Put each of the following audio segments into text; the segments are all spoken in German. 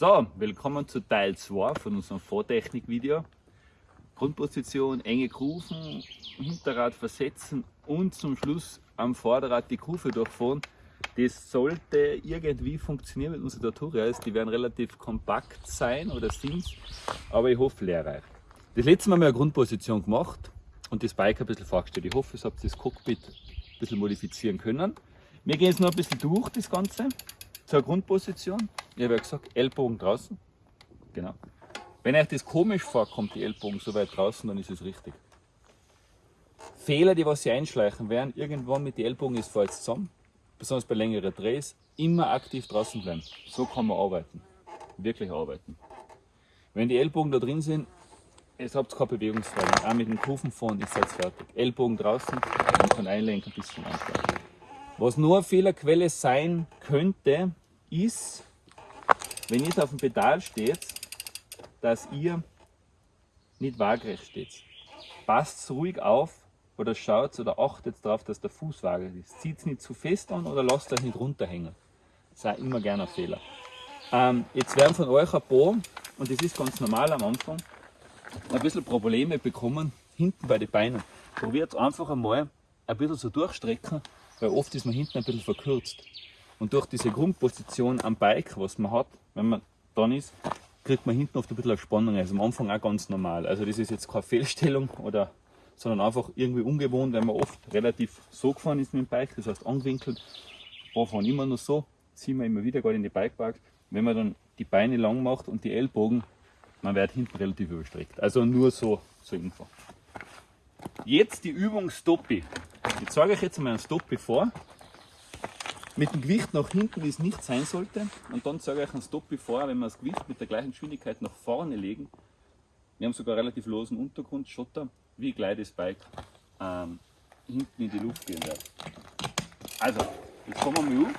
So, willkommen zu Teil 2 von unserem Vortechnik-Video. Grundposition, enge Kufen, Hinterrad versetzen und zum Schluss am Vorderrad die Kufe durchfahren. Das sollte irgendwie funktionieren mit unseren Tutorials. Die werden relativ kompakt sein oder sind aber ich hoffe lehrreich. Das letzte Mal haben wir eine Grundposition gemacht und das Bike ein bisschen vorgestellt. Ich hoffe, ihr habt das Cockpit ein bisschen modifizieren können. Wir gehen jetzt noch ein bisschen durch das Ganze zur Grundposition. Ich habe ja gesagt, Ellbogen draußen. Genau. Wenn euch das komisch vorkommt, die Ellbogen so weit draußen, dann ist es richtig. Fehler, die was sie einschleichen werden, irgendwann mit den Ellbogen ist falsch zusammen, besonders bei längeren Drehs, immer aktiv draußen bleiben. So kann man arbeiten. Wirklich arbeiten. Wenn die Ellbogen da drin sind, es habt keine Bewegungsfreiheit. Auch mit dem Kufen fahren ist jetzt fertig. Ellbogen draußen und kann einlenken bis zum Anfang. Was nur eine Fehlerquelle sein könnte, ist, wenn ihr auf dem Pedal steht, dass ihr nicht waagrecht steht. Passt ruhig auf oder schaut oder achtet darauf, dass der Fuß waagerecht ist. Zieht es nicht zu fest an oder lasst euch nicht runterhängen. Das ist immer gerne ein Fehler. Ähm, jetzt werden von euch ein paar, und das ist ganz normal am Anfang, ein bisschen Probleme bekommen hinten bei den Beinen. Probiert einfach einmal ein bisschen so durchstrecken, weil oft ist man hinten ein bisschen verkürzt. Und durch diese Grundposition am Bike, was man hat, wenn man dann ist, kriegt man hinten oft ein bisschen Spannung. Also am Anfang auch ganz normal. Also das ist jetzt keine Fehlstellung, oder, sondern einfach irgendwie ungewohnt, weil man oft relativ so gefahren ist mit dem Bike, das heißt angewinkelt. Paar fahren immer nur so, ziehen wir immer wieder gerade in die Bikeparks. Wenn man dann die Beine lang macht und die Ellbogen, man wird hinten relativ überstreckt. Also nur so zur Info. Jetzt die Übung Stoppi. Ich zeige euch jetzt mal einen Stoppi vor mit dem Gewicht nach hinten, wie es nicht sein sollte. Und dann zeige ich euch einen Stop bevor, wenn wir das Gewicht mit der gleichen Geschwindigkeit nach vorne legen. Wir haben sogar relativ losen Untergrund, Schotter, wie gleich das Bike ähm, hinten in die Luft gehen wird. Also, jetzt kommen wir mal um.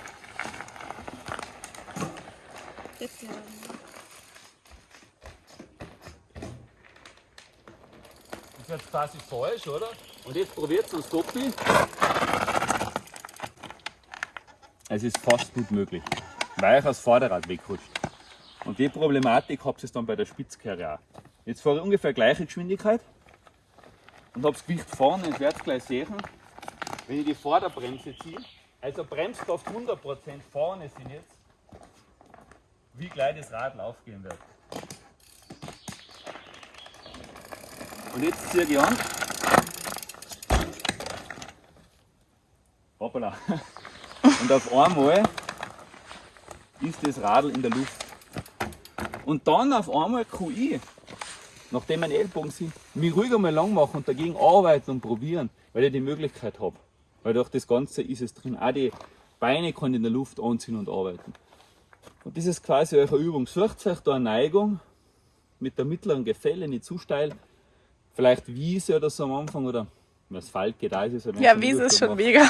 Das ist jetzt quasi falsch, oder? Und jetzt probiert es einen Stoppi. Es ist fast nicht möglich, weil ich das Vorderrad wegrutscht. Und die Problematik habt ihr dann bei der Spitzkehre auch. Jetzt fahre ich ungefähr gleiche Geschwindigkeit und habe das Gewicht vorne und werde gleich sehen, wenn ich die Vorderbremse ziehe, also Bremskraft 100% vorne sind jetzt, wie gleich das Rad aufgehen wird. Und jetzt ziehe ich an. Hoppala. Und auf einmal ist das Radl in der Luft. Und dann auf einmal kann ich, nachdem meine Ellbogen sind, mich ruhig einmal lang machen und dagegen arbeiten und probieren, weil ich die Möglichkeit habe. Weil durch das Ganze ist es drin. Auch die Beine kann in der Luft anziehen und arbeiten. Und das ist quasi eure Übung. Sucht euch da eine Neigung mit der mittleren Gefälle, nicht zu steil. Vielleicht Wiese oder so am Anfang oder Asphalt geht auch. Ist ja, Wiese ist schon mega.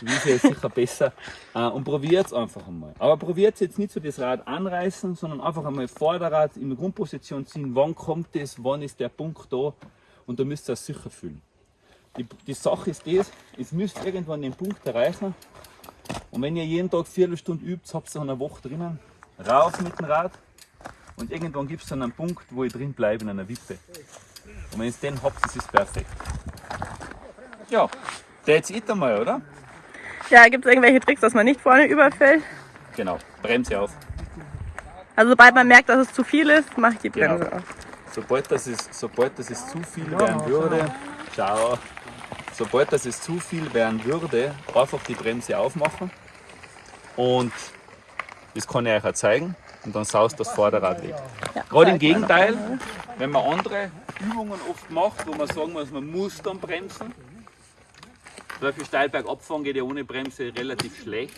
Wiese ist sicher besser. Äh, und probiert es einfach einmal. Aber probiert jetzt nicht so das Rad anreißen, sondern einfach einmal Vorderrad in die Grundposition ziehen. Wann kommt das? Wann ist der Punkt da? Und da müsst ihr es sicher fühlen. Die, die Sache ist das, es müsst irgendwann den Punkt erreichen. Und wenn ihr jeden Tag vier Stunden übt, habt ihr eine Woche drinnen. Rauf mit dem Rad. Und irgendwann gibt es dann einen Punkt, wo ihr drin bleibe in einer Wippe. Und wenn ihr den habt, ist es perfekt. Ja, that's it einmal, oder? Ja, gibt es irgendwelche Tricks, dass man nicht vorne überfällt? Genau, Bremse auf. Also sobald man merkt, dass es zu viel ist, mache ich die Bremse genau. auf. Sobald das, ist, sobald das ist zu viel werden würde, schau, sobald das ist zu viel werden würde, einfach die Bremse aufmachen und das kann ich euch auch zeigen und dann saust das Vorderrad weg. Ja, Gerade im Gegenteil, wenn man andere Übungen oft macht, wo man sagen muss, man muss dann bremsen, zum Beispiel steil bergab fahren geht ja ohne Bremse relativ schlecht.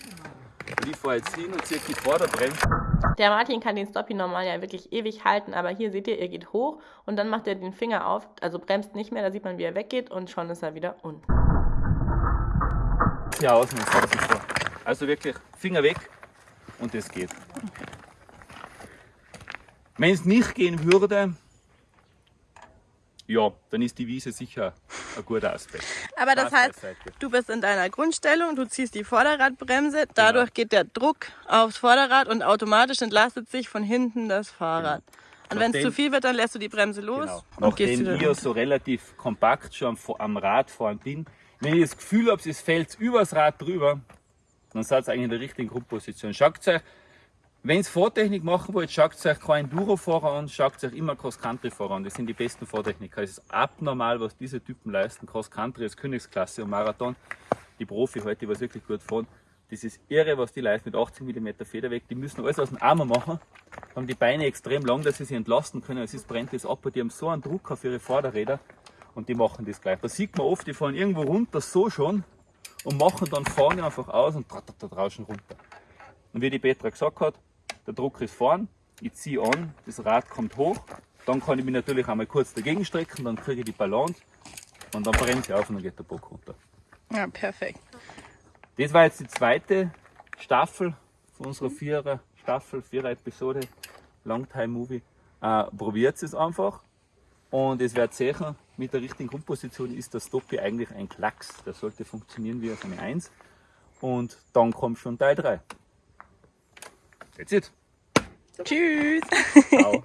Und ich fahre jetzt hin und ziehe die Vorderbremse. Der Martin kann den Stoppie normal ja wirklich ewig halten, aber hier seht ihr, er geht hoch und dann macht er den Finger auf, also bremst nicht mehr, da sieht man, wie er weggeht und schon ist er wieder unten. Ja, das so. Also wirklich Finger weg und das geht. Wenn es nicht gehen würde, ja, dann ist die Wiese sicher ein guter Aspekt. Aber das heißt, du bist in deiner Grundstellung, du ziehst die Vorderradbremse, dadurch geht der Druck aufs Vorderrad und automatisch entlastet sich von hinten das Fahrrad. Und wenn es zu viel wird, dann lässt du die Bremse los Genau. und gehst Nachdem wieder ich ja so relativ kompakt schon am, am Rad fahren bin, wenn ich das Gefühl habe, es fällt übers Rad drüber, dann seid ihr eigentlich in der richtigen Grundposition. Schaut euch, wenn ihr Fahrtechnik machen wollt, schaut euch keinen Enduro-Fahrer an, schaut euch immer Cross-Country-Fahrer an. Das sind die besten Fahrtechniker. Es ist abnormal, was diese Typen leisten. Cross-Country ist Königsklasse und Marathon. Die Profi heute, die was wirklich gut fahren. Das ist irre, was die leisten mit 80 mm Federweg. Die müssen alles aus dem Arm machen, haben die Beine extrem lang, dass sie sich entlasten können. Es ist, brennt das ab die haben so einen Druck auf ihre Vorderräder und die machen das gleich. Da sieht man oft, die fahren irgendwo runter so schon und machen dann vorne einfach aus und draußen runter. Und wie die Petra gesagt hat, der Druck ist vorn, ich ziehe an, das Rad kommt hoch, dann kann ich mich natürlich einmal kurz dagegen strecken, dann kriege ich die Balance und dann bremse ich auf und dann geht der Bock runter. Ja, perfekt. Das war jetzt die zweite Staffel von unserer Vierer Staffel, Vierer Episode, Longtime Movie. Äh, Probiert es einfach und es wird sicher, mit der richtigen Grundposition ist der Stoppi eigentlich ein Klacks. Der sollte funktionieren wie auf eine 1 und dann kommt schon Teil 3. That's it. Tschüss. Ciao.